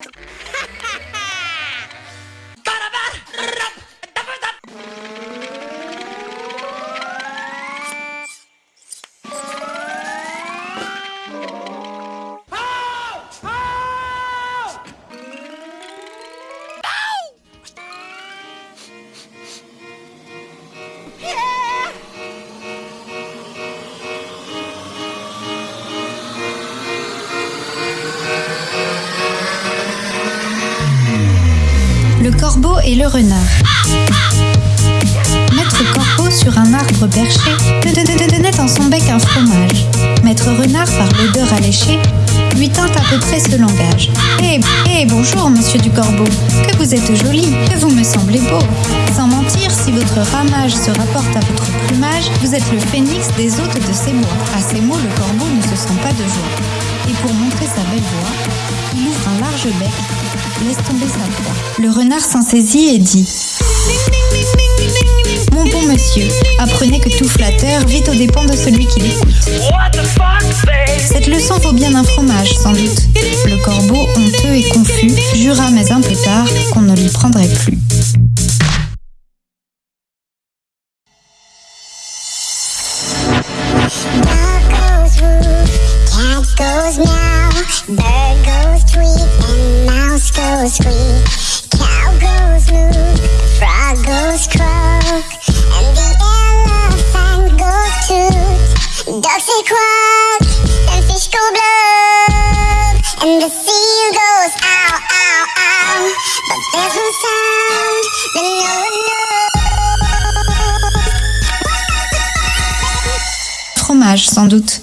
Le corbeau et le renard. Maître corbeau sur un arbre perché tenait en son bec un fromage. Maître renard, par l'odeur alléchée, lui tint à peu près ce langage. Eh, eh, bonjour, monsieur du corbeau, que vous êtes joli, que vous me semblez beau. Sans mentir, si votre ramage se rapporte à votre plumage, vous êtes le phénix des hôtes de ces mois. À ces mots, le corbeau ne se sent pas de joie. Et pour montrer sa belle voix, il ouvre un large bec, laisse tomber sa proie. Le renard s'en saisit et dit Mon bon monsieur, apprenez que tout flatteur vit aux dépens de celui qui l'écoute. Cette leçon vaut bien un fromage, sans doute. Le corbeau, honteux et confus, jura mais un peu tard qu'on ne l'y prendrait plus. Dog goes woof, cat goes meow, bird Fromage, sans doute.